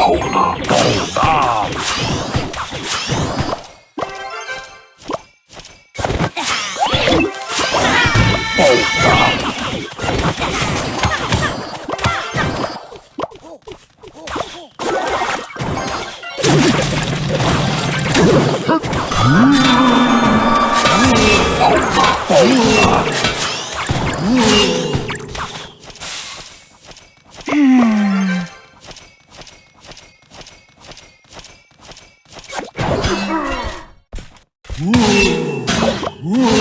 Hold up. Hold up. Hold up. Hold up. Woo! Woo!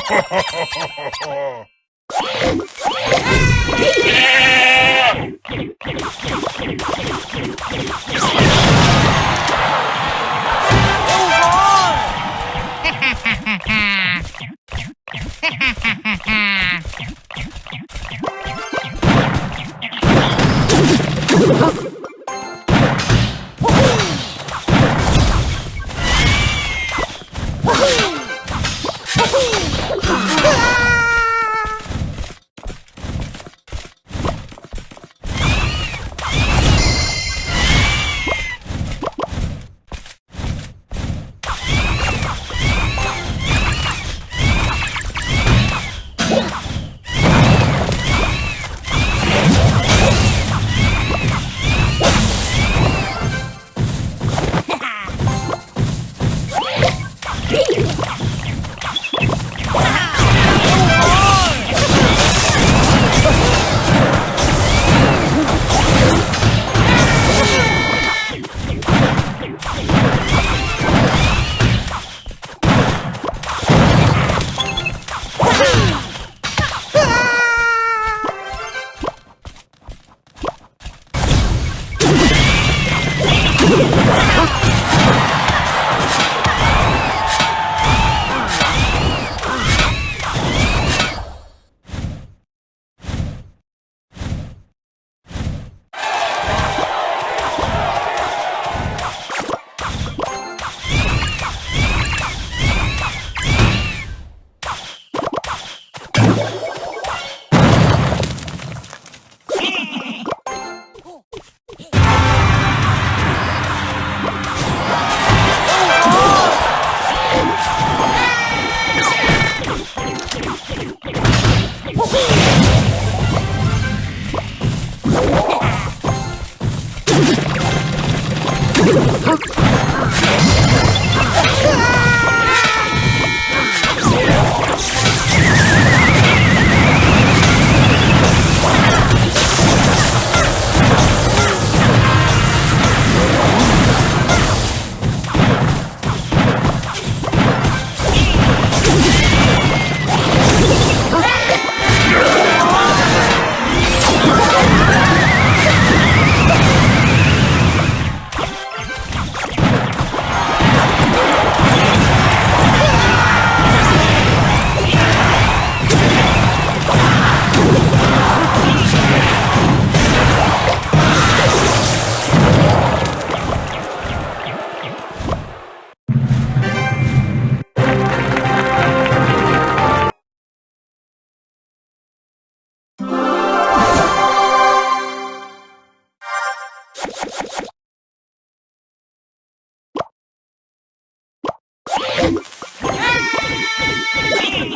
Oh! あっ!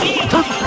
Three, two,